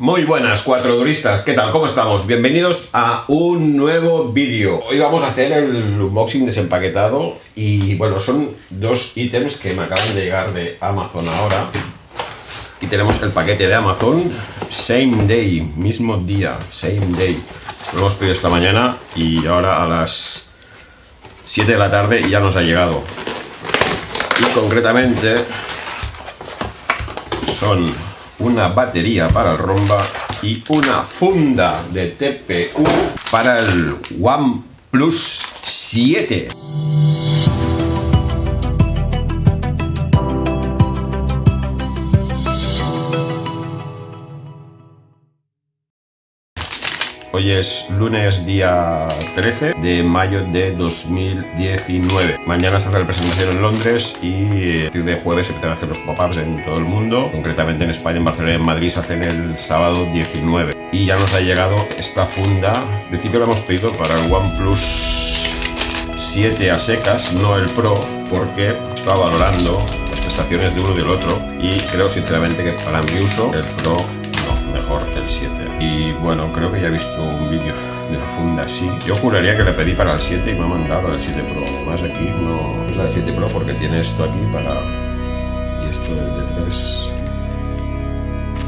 Muy buenas cuatro duristas, ¿qué tal? ¿Cómo estamos? Bienvenidos a un nuevo vídeo. Hoy vamos a hacer el unboxing desempaquetado y bueno, son dos ítems que me acaban de llegar de Amazon ahora. Aquí tenemos el paquete de Amazon, same day, mismo día, same day. Esto lo hemos pedido esta mañana y ahora a las 7 de la tarde ya nos ha llegado. Y concretamente son una batería para el Romba y una funda de TPU para el OnePlus 7. Hoy es lunes día 13 de mayo de 2019. Mañana se hace la presentación en Londres y a partir de jueves se empiezan a hacer los pop-ups en todo el mundo. Concretamente en España, en Barcelona y en Madrid se hacen el sábado 19. Y ya nos ha llegado esta funda. Al principio la hemos pedido para el OnePlus 7 a secas, no el Pro, porque estaba valorando las prestaciones de uno y del otro y creo sinceramente que para mi uso el Pro mejor el 7. Y bueno, creo que ya he visto un vídeo de la funda así. Yo juraría que le pedí para el 7 y me ha mandado el 7 Pro. Además aquí no es la 7 Pro porque tiene esto aquí para... Y esto de 3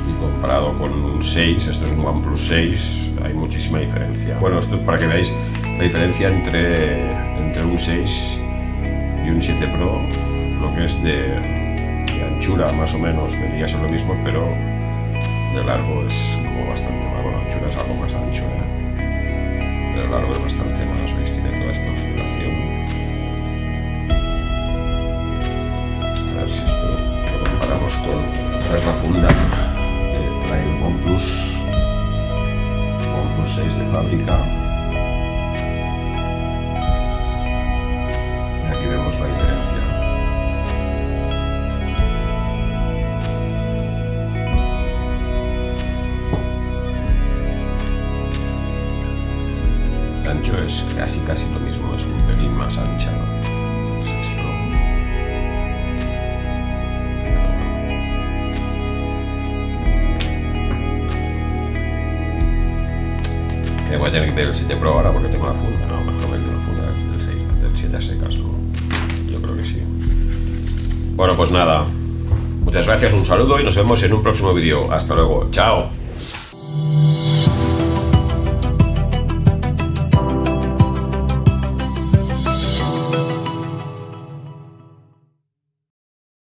y comparado con un 6, esto es un OnePlus 6, hay muchísima diferencia. Bueno, esto es para que veáis la diferencia entre, entre un 6 y un 7 Pro, lo que es de, de anchura más o menos, debería ser lo mismo, pero de largo es como bastante más, bueno, anchura es algo más ancho, ¿eh? de largo es bastante más, veis, tiene toda esta oscilación. A ver si esto lo comparamos con la funda que trae el OnePlus, OnePlus 6 de fábrica. Ancho es casi casi lo mismo, es un pelín más ancha. Voy a tener que tener el 7 Pro ahora porque tengo la funda, no, mejor me la funda del, 6, del 7 a secas, ¿no? Yo creo que sí. Bueno, pues nada. Muchas gracias, un saludo y nos vemos en un próximo vídeo. Hasta luego. Chao.